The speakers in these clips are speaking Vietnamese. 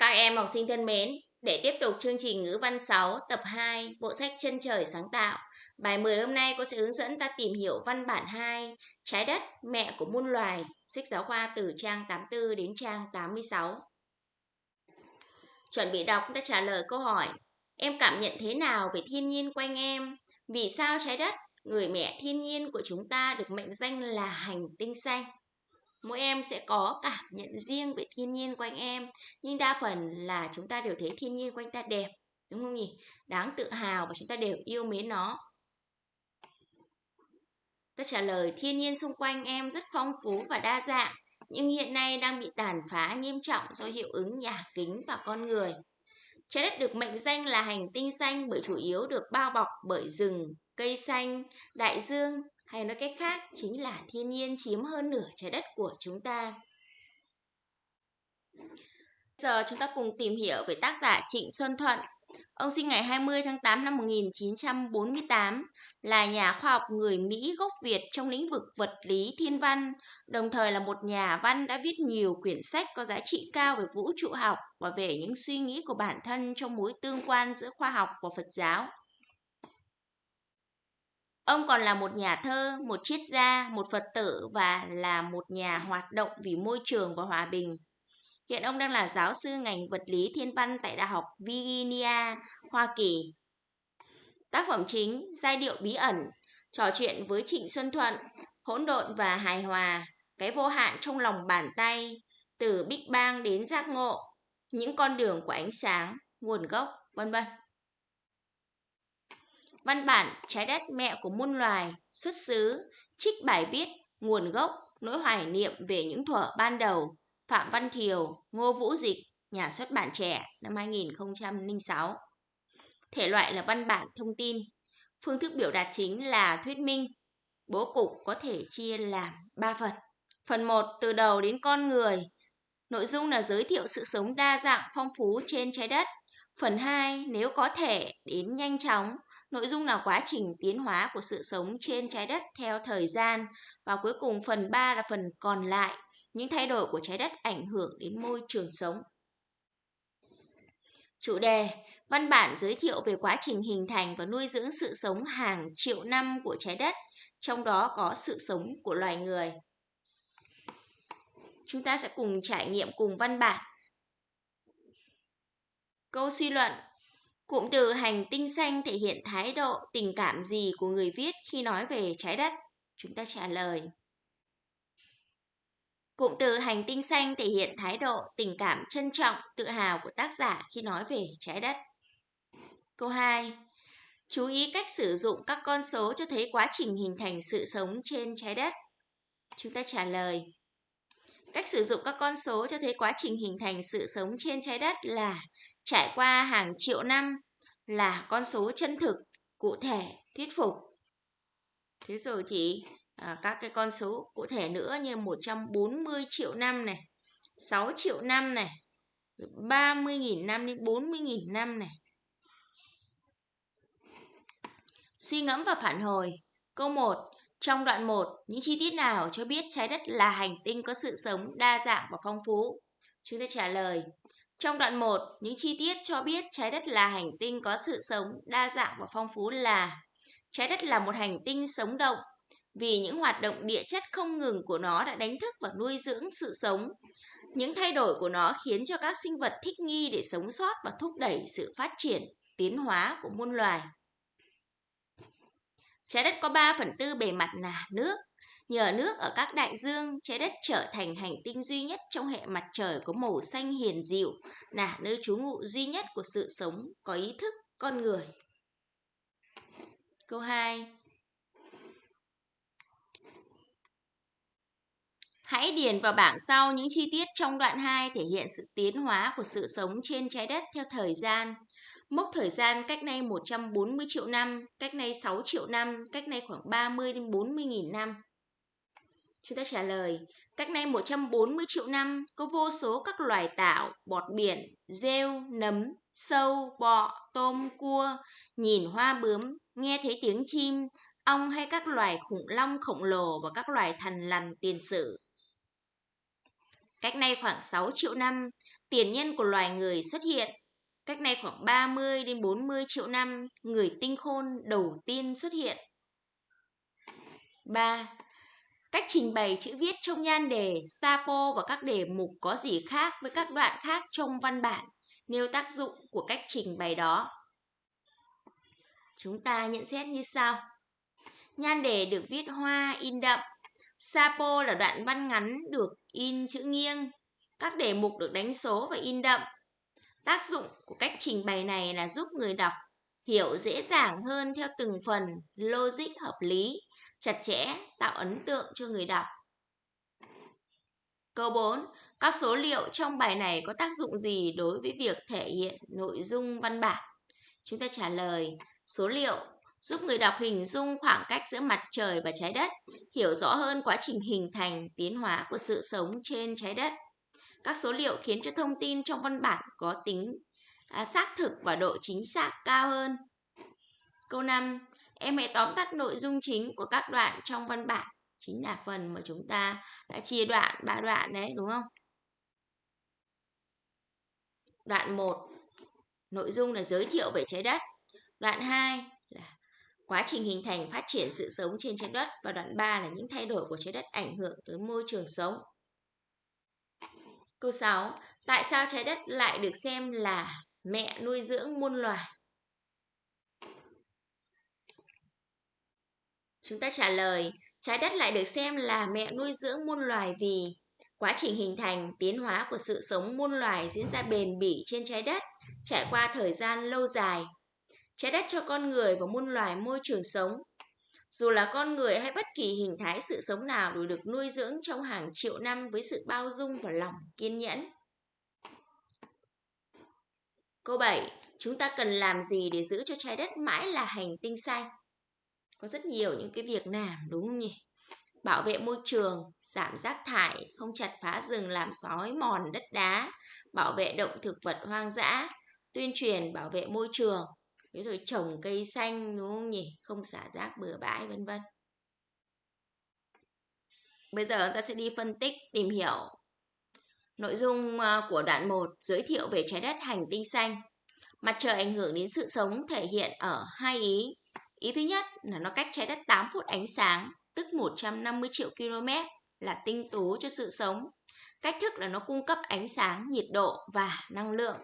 Các em học sinh thân mến, để tiếp tục chương trình ngữ văn 6 tập 2 bộ sách Chân trời sáng tạo, bài 10 hôm nay cô sẽ hướng dẫn ta tìm hiểu văn bản 2 Trái đất, mẹ của muôn loài, sách giáo khoa từ trang 84 đến trang 86. Chuẩn bị đọc ta trả lời câu hỏi Em cảm nhận thế nào về thiên nhiên quanh em? Vì sao trái đất, người mẹ thiên nhiên của chúng ta được mệnh danh là hành tinh xanh? Mỗi em sẽ có cảm nhận riêng về thiên nhiên quanh em, nhưng đa phần là chúng ta đều thấy thiên nhiên quanh ta đẹp, đúng không nhỉ? Đáng tự hào và chúng ta đều yêu mến nó. Ta trả lời, thiên nhiên xung quanh em rất phong phú và đa dạng, nhưng hiện nay đang bị tàn phá nghiêm trọng do hiệu ứng nhà kính và con người. Trái đất được mệnh danh là hành tinh xanh bởi chủ yếu được bao bọc bởi rừng, cây xanh, đại dương hay nói cách khác chính là thiên nhiên chiếm hơn nửa trái đất của chúng ta. Giờ chúng ta cùng tìm hiểu về tác giả Trịnh Xuân Thuận. Ông sinh ngày 20 tháng 8 năm 1948, là nhà khoa học người Mỹ gốc Việt trong lĩnh vực vật lý thiên văn, đồng thời là một nhà văn đã viết nhiều quyển sách có giá trị cao về vũ trụ học và về những suy nghĩ của bản thân trong mối tương quan giữa khoa học và Phật giáo. Ông còn là một nhà thơ, một triết gia, một Phật tử và là một nhà hoạt động vì môi trường và hòa bình. Hiện ông đang là giáo sư ngành vật lý thiên văn tại Đại học Virginia, Hoa Kỳ. Tác phẩm chính, giai điệu bí ẩn, trò chuyện với Trịnh Xuân Thuận, hỗn độn và hài hòa, cái vô hạn trong lòng bàn tay, từ Big Bang đến giác ngộ, những con đường của ánh sáng, nguồn gốc, vân vân. Văn bản Trái đất mẹ của muôn loài, xuất xứ, trích bài viết, nguồn gốc, nỗi hoài niệm về những thuở ban đầu, Phạm Văn Thiều, Ngô Vũ Dịch, nhà xuất bản trẻ năm 2006. Thể loại là văn bản thông tin. Phương thức biểu đạt chính là thuyết minh. Bố cục có thể chia làm 3 phần. Phần 1 từ đầu đến con người. Nội dung là giới thiệu sự sống đa dạng phong phú trên trái đất. Phần 2 nếu có thể đến nhanh chóng Nội dung là quá trình tiến hóa của sự sống trên trái đất theo thời gian và cuối cùng phần 3 là phần còn lại, những thay đổi của trái đất ảnh hưởng đến môi trường sống. Chủ đề Văn bản giới thiệu về quá trình hình thành và nuôi dưỡng sự sống hàng triệu năm của trái đất, trong đó có sự sống của loài người. Chúng ta sẽ cùng trải nghiệm cùng văn bản. Câu suy luận Cụm từ hành tinh xanh thể hiện thái độ, tình cảm gì của người viết khi nói về trái đất? Chúng ta trả lời. Cụm từ hành tinh xanh thể hiện thái độ, tình cảm trân trọng, tự hào của tác giả khi nói về trái đất. Câu 2. Chú ý cách sử dụng các con số cho thấy quá trình hình thành sự sống trên trái đất. Chúng ta trả lời. Cách sử dụng các con số cho thấy quá trình hình thành sự sống trên trái đất là trải qua hàng triệu năm là con số chân thực, cụ thể, thuyết phục. Thế rồi thì à, các cái con số cụ thể nữa như 140 triệu năm này, 6 triệu năm này, 30.000 năm đến 40.000 năm này. Suy ngẫm và phản hồi. Câu 1. Trong đoạn 1, những chi tiết nào cho biết trái đất là hành tinh có sự sống đa dạng và phong phú? Chúng ta trả lời. Trong đoạn 1, những chi tiết cho biết trái đất là hành tinh có sự sống đa dạng và phong phú là Trái đất là một hành tinh sống động vì những hoạt động địa chất không ngừng của nó đã đánh thức và nuôi dưỡng sự sống. Những thay đổi của nó khiến cho các sinh vật thích nghi để sống sót và thúc đẩy sự phát triển, tiến hóa của muôn loài. Trái đất có 3 phần tư bề mặt là nước, Nhờ nước ở các đại dương, trái đất trở thành hành tinh duy nhất trong hệ mặt trời có màu xanh hiền dịu, là nơi trú ngụ duy nhất của sự sống có ý thức con người. Câu 2. Hãy điền vào bảng sau những chi tiết trong đoạn 2 thể hiện sự tiến hóa của sự sống trên trái đất theo thời gian. Mốc thời gian cách nay 140 triệu năm, cách nay 6 triệu năm, cách nay khoảng 30 đến 40 nghìn năm. Chúng ta trả lời, cách nay 140 triệu năm có vô số các loài tảo, bọt biển, rêu, nấm, sâu, bọ, tôm, cua, nhìn hoa bướm, nghe thấy tiếng chim, ong hay các loài khủng long khổng lồ và các loài thần lằn tiền sử. Cách nay khoảng 6 triệu năm, tiền nhân của loài người xuất hiện. Cách nay khoảng 30 đến 40 triệu năm, người tinh khôn đầu tiên xuất hiện. 3. Cách trình bày chữ viết trong nhan đề, sapo và các đề mục có gì khác với các đoạn khác trong văn bản, nêu tác dụng của cách trình bày đó. Chúng ta nhận xét như sau. Nhan đề được viết hoa in đậm. Sapo là đoạn văn ngắn được in chữ nghiêng. Các đề mục được đánh số và in đậm. Tác dụng của cách trình bày này là giúp người đọc hiểu dễ dàng hơn theo từng phần, logic hợp lý, chặt chẽ, tạo ấn tượng cho người đọc. Câu 4. Các số liệu trong bài này có tác dụng gì đối với việc thể hiện nội dung văn bản? Chúng ta trả lời số liệu giúp người đọc hình dung khoảng cách giữa mặt trời và trái đất, hiểu rõ hơn quá trình hình thành, tiến hóa của sự sống trên trái đất. Các số liệu khiến cho thông tin trong văn bản có tính à, xác thực và độ chính xác cao hơn. Câu 5. Em hãy tóm tắt nội dung chính của các đoạn trong văn bản. Chính là phần mà chúng ta đã chia đoạn, ba đoạn đấy, đúng không? Đoạn 1. Nội dung là giới thiệu về trái đất. Đoạn 2 là quá trình hình thành phát triển sự sống trên trái đất và đoạn 3 là những thay đổi của trái đất ảnh hưởng tới môi trường sống. Câu 6. Tại sao trái đất lại được xem là mẹ nuôi dưỡng muôn loài? Chúng ta trả lời, trái đất lại được xem là mẹ nuôi dưỡng muôn loài vì quá trình hình thành, tiến hóa của sự sống muôn loài diễn ra bền bỉ trên trái đất, trải qua thời gian lâu dài. Trái đất cho con người và muôn loài môi trường sống. Dù là con người hay bất kỳ hình thái sự sống nào đều được nuôi dưỡng trong hàng triệu năm với sự bao dung và lòng kiên nhẫn. Câu 7. Chúng ta cần làm gì để giữ cho trái đất mãi là hành tinh xanh? có rất nhiều những cái việc làm, đúng không nhỉ bảo vệ môi trường, giảm rác thải, không chặt phá rừng, làm xói mòn đất đá, bảo vệ động thực vật hoang dã, tuyên truyền bảo vệ môi trường thế rồi trồng cây xanh đúng không nhỉ không xả rác bừa bãi vân vân bây giờ ta sẽ đi phân tích tìm hiểu nội dung ờ, của đoạn 1 giới thiệu về trái đất hành tinh xanh mặt trời ảnh hưởng đến sự sống thể hiện ở hai ý Ý thứ nhất là nó cách trái đất 8 phút ánh sáng, tức 150 triệu km là tinh tú cho sự sống. Cách thức là nó cung cấp ánh sáng, nhiệt độ và năng lượng.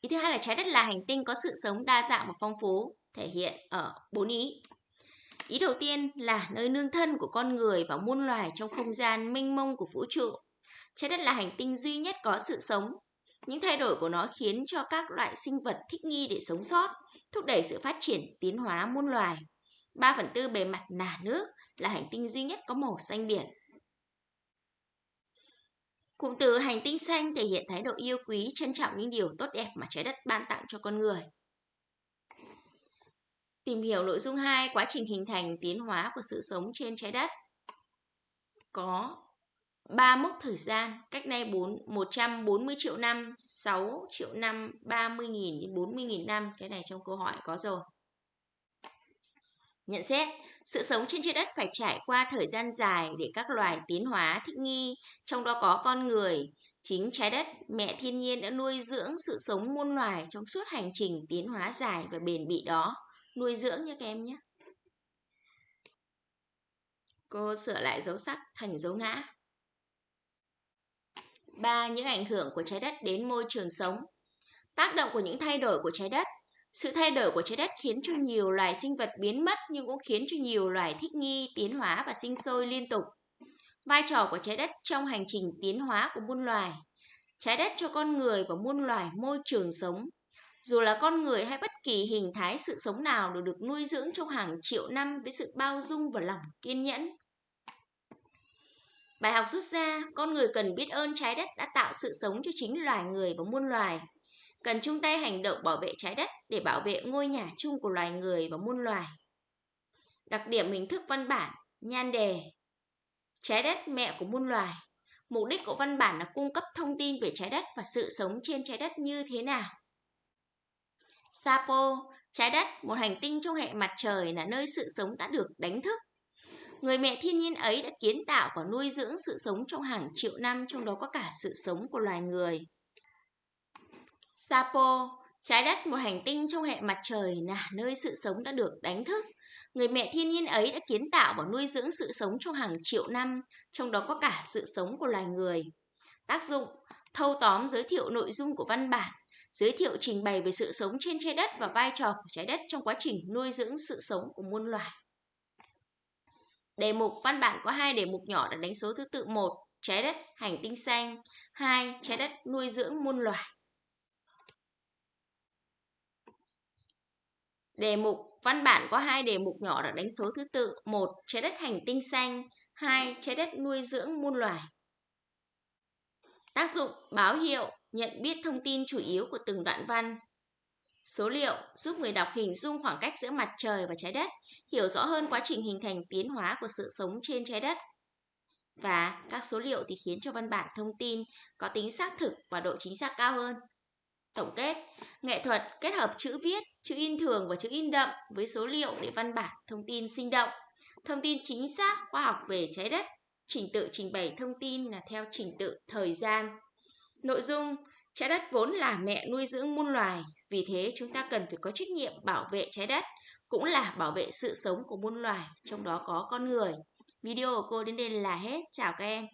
Ý thứ hai là trái đất là hành tinh có sự sống đa dạng và phong phú, thể hiện ở bốn ý. Ý đầu tiên là nơi nương thân của con người và muôn loài trong không gian mênh mông của vũ trụ. Trái đất là hành tinh duy nhất có sự sống. Những thay đổi của nó khiến cho các loại sinh vật thích nghi để sống sót thúc đẩy sự phát triển tiến hóa muôn loài. 3 phần tư bề mặt là nước, là hành tinh duy nhất có màu xanh biển. Cụm từ hành tinh xanh thể hiện thái độ yêu quý, trân trọng những điều tốt đẹp mà trái đất ban tặng cho con người. Tìm hiểu nội dung 2, quá trình hình thành tiến hóa của sự sống trên trái đất. Có 3 mốc thời gian, cách nay 4, 140 triệu năm, 6 triệu năm, 30.000 đến 40.000 năm. Cái này trong câu hỏi có rồi. Nhận xét, sự sống trên trái đất phải trải qua thời gian dài để các loài tiến hóa thích nghi, trong đó có con người. Chính trái đất, mẹ thiên nhiên đã nuôi dưỡng sự sống muôn loài trong suốt hành trình tiến hóa dài và bền bỉ đó. Nuôi dưỡng nha các em nhé. Cô sửa lại dấu sắc thành dấu ngã. 3. Những ảnh hưởng của trái đất đến môi trường sống. Tác động của những thay đổi của trái đất. Sự thay đổi của trái đất khiến cho nhiều loài sinh vật biến mất nhưng cũng khiến cho nhiều loài thích nghi, tiến hóa và sinh sôi liên tục. Vai trò của trái đất trong hành trình tiến hóa của muôn loài. Trái đất cho con người và muôn loài môi trường sống. Dù là con người hay bất kỳ hình thái sự sống nào đều được nuôi dưỡng trong hàng triệu năm với sự bao dung và lòng kiên nhẫn. Bài học rút ra, con người cần biết ơn trái đất đã tạo sự sống cho chính loài người và muôn loài. Cần chung tay hành động bảo vệ trái đất để bảo vệ ngôi nhà chung của loài người và muôn loài. Đặc điểm hình thức văn bản, nhan đề. Trái đất mẹ của muôn loài. Mục đích của văn bản là cung cấp thông tin về trái đất và sự sống trên trái đất như thế nào. Sapo, trái đất, một hành tinh trong hệ mặt trời là nơi sự sống đã được đánh thức Người mẹ thiên nhiên ấy đã kiến tạo và nuôi dưỡng sự sống trong hàng triệu năm, trong đó có cả sự sống của loài người. Sapo, trái đất một hành tinh trong hệ mặt trời là nơi sự sống đã được đánh thức. Người mẹ thiên nhiên ấy đã kiến tạo và nuôi dưỡng sự sống trong hàng triệu năm, trong đó có cả sự sống của loài người. Tác dụng, thâu tóm giới thiệu nội dung của văn bản, giới thiệu trình bày về sự sống trên trái đất và vai trò của trái đất trong quá trình nuôi dưỡng sự sống của muôn loài. Đề mục văn bản có hai đề mục nhỏ được đánh số thứ tự 1. Trái đất, hành tinh xanh 2. Trái đất nuôi dưỡng muôn loài Đề mục văn bản có hai đề mục nhỏ được đánh số thứ tự một Trái đất hành tinh xanh hai Trái đất nuôi dưỡng muôn loài Tác dụng báo hiệu nhận biết thông tin chủ yếu của từng đoạn văn Số liệu giúp người đọc hình dung khoảng cách giữa mặt trời và trái đất, hiểu rõ hơn quá trình hình thành tiến hóa của sự sống trên trái đất. Và các số liệu thì khiến cho văn bản thông tin có tính xác thực và độ chính xác cao hơn. Tổng kết, nghệ thuật kết hợp chữ viết, chữ in thường và chữ in đậm với số liệu để văn bản thông tin sinh động. Thông tin chính xác khoa học về trái đất, trình tự trình bày thông tin là theo trình tự thời gian. Nội dung Trái đất vốn là mẹ nuôi dưỡng muôn loài, vì thế chúng ta cần phải có trách nhiệm bảo vệ trái đất, cũng là bảo vệ sự sống của muôn loài, trong đó có con người. Video của cô đến đây là hết. Chào các em.